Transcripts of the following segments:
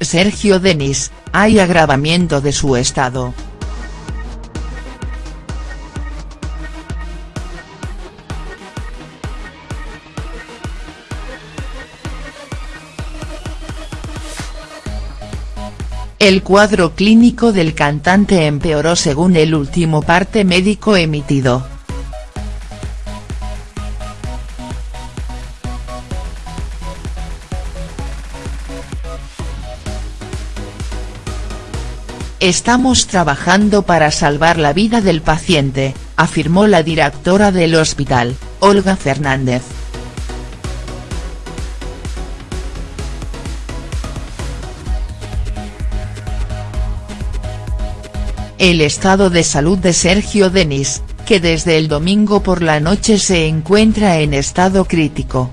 Sergio Denis, hay agravamiento de su estado. El cuadro clínico del cantante empeoró según el último parte médico emitido. Estamos trabajando para salvar la vida del paciente, afirmó la directora del hospital, Olga Fernández. El estado de salud de Sergio Denis, que desde el domingo por la noche se encuentra en estado crítico.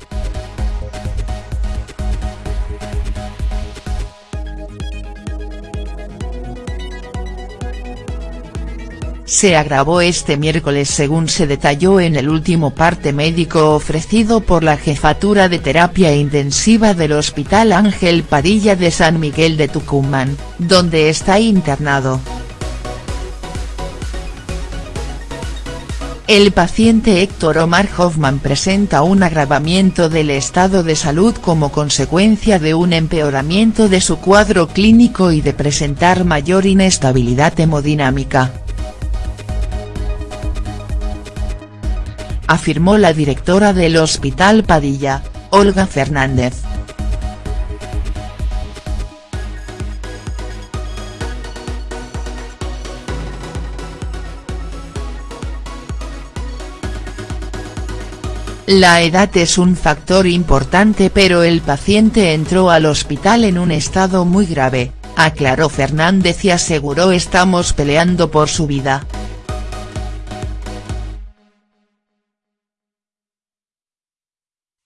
Se agravó este miércoles según se detalló en el último parte médico ofrecido por la Jefatura de Terapia Intensiva del Hospital Ángel Padilla de San Miguel de Tucumán, donde está internado. El paciente Héctor Omar Hoffman presenta un agravamiento del estado de salud como consecuencia de un empeoramiento de su cuadro clínico y de presentar mayor inestabilidad hemodinámica. Afirmó la directora del Hospital Padilla, Olga Fernández. La edad es un factor importante pero el paciente entró al hospital en un estado muy grave, aclaró Fernández y aseguró estamos peleando por su vida.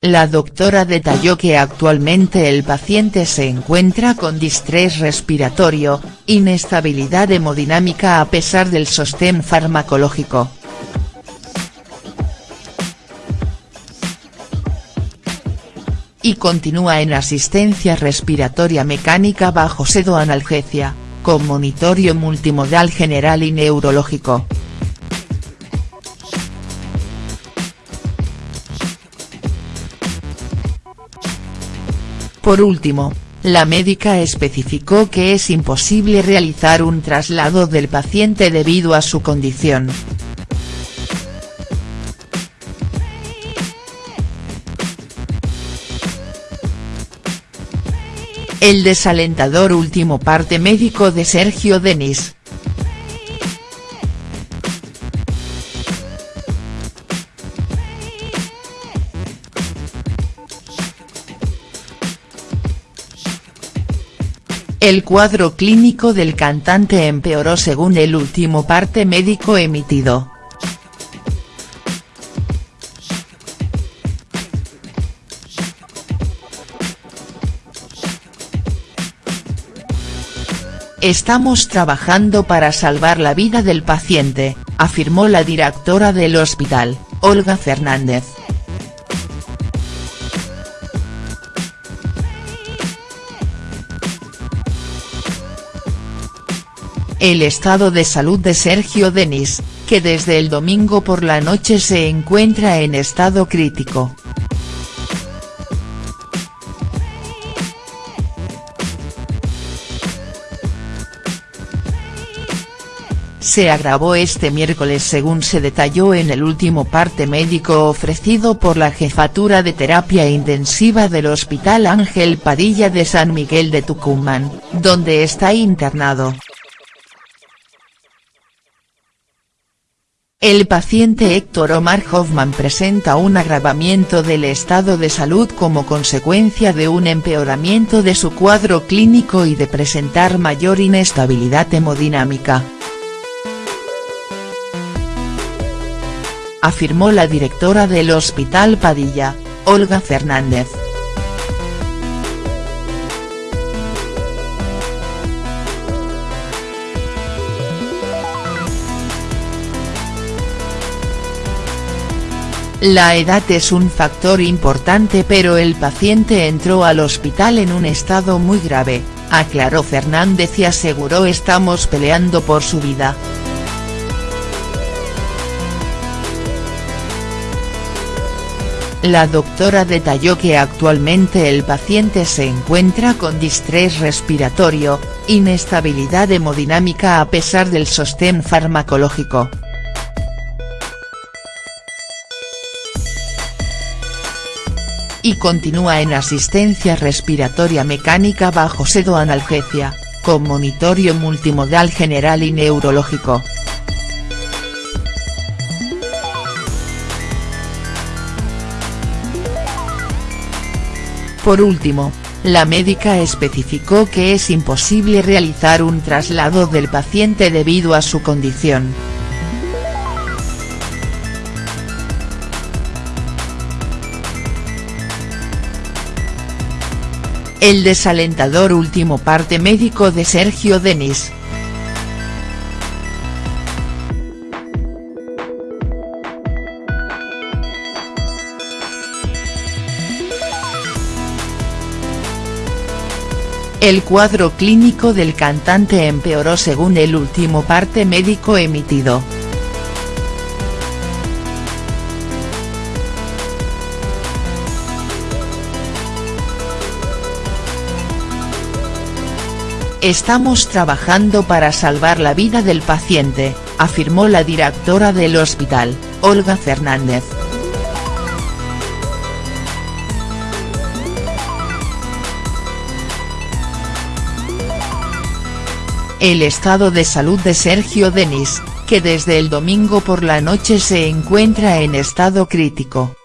La doctora detalló que actualmente el paciente se encuentra con distrés respiratorio, inestabilidad hemodinámica a pesar del sostén farmacológico. Y continúa en asistencia respiratoria mecánica bajo sedoanalgesia, con monitorio multimodal general y neurológico. Por último, la médica especificó que es imposible realizar un traslado del paciente debido a su condición. El desalentador último parte médico de Sergio Denis, El cuadro clínico del cantante empeoró según el último parte médico emitido. Estamos trabajando para salvar la vida del paciente, afirmó la directora del hospital, Olga Fernández. El estado de salud de Sergio Denis, que desde el domingo por la noche se encuentra en estado crítico. se agravó este miércoles según se detalló en el último parte médico ofrecido por la Jefatura de Terapia Intensiva del Hospital Ángel Padilla de San Miguel de Tucumán, donde está internado. El paciente Héctor Omar Hoffman presenta un agravamiento del estado de salud como consecuencia de un empeoramiento de su cuadro clínico y de presentar mayor inestabilidad hemodinámica. Afirmó la directora del Hospital Padilla, Olga Fernández. La edad es un factor importante pero el paciente entró al hospital en un estado muy grave, aclaró Fernández y aseguró estamos peleando por su vida. La doctora detalló que actualmente el paciente se encuentra con distrés respiratorio, inestabilidad hemodinámica a pesar del sostén farmacológico. Y continúa en asistencia respiratoria mecánica bajo sedoanalgesia, con monitorio multimodal general y neurológico. Por último, la médica especificó que es imposible realizar un traslado del paciente debido a su condición. El desalentador último parte médico de Sergio Denis, El cuadro clínico del cantante empeoró según el último parte médico emitido. Estamos trabajando para salvar la vida del paciente, afirmó la directora del hospital, Olga Fernández. El estado de salud de Sergio Denis, que desde el domingo por la noche se encuentra en estado crítico.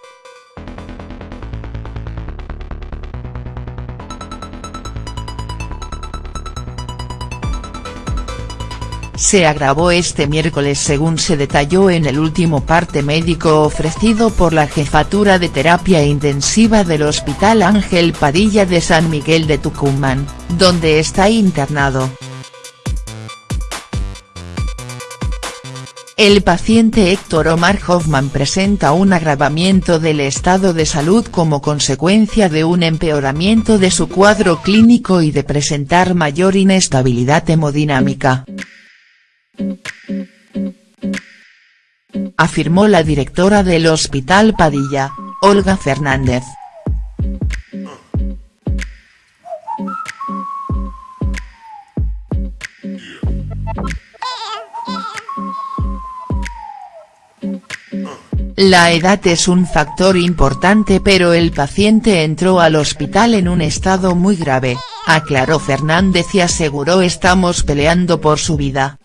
Se agravó este miércoles según se detalló en el último parte médico ofrecido por la Jefatura de Terapia Intensiva del Hospital Ángel Padilla de San Miguel de Tucumán, donde está internado. El paciente Héctor Omar Hoffman presenta un agravamiento del estado de salud como consecuencia de un empeoramiento de su cuadro clínico y de presentar mayor inestabilidad hemodinámica. Afirmó la directora del Hospital Padilla, Olga Fernández. La edad es un factor importante pero el paciente entró al hospital en un estado muy grave, aclaró Fernández y aseguró estamos peleando por su vida.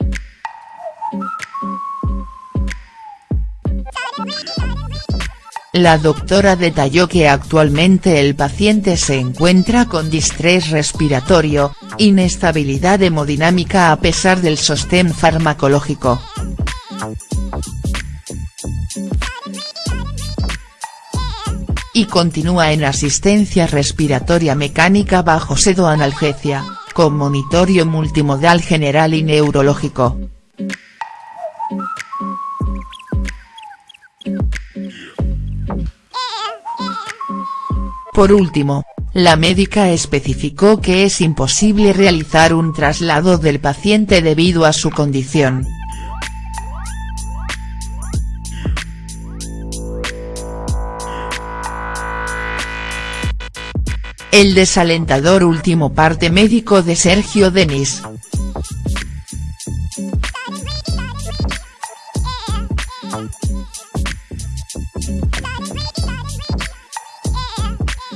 La doctora detalló que actualmente el paciente se encuentra con distrés respiratorio, inestabilidad hemodinámica a pesar del sostén farmacológico. y continúa en asistencia respiratoria mecánica bajo sedoanalgesia, con monitorio multimodal general y neurológico. Por último, la médica especificó que es imposible realizar un traslado del paciente debido a su condición. El desalentador último parte médico de Sergio Denis.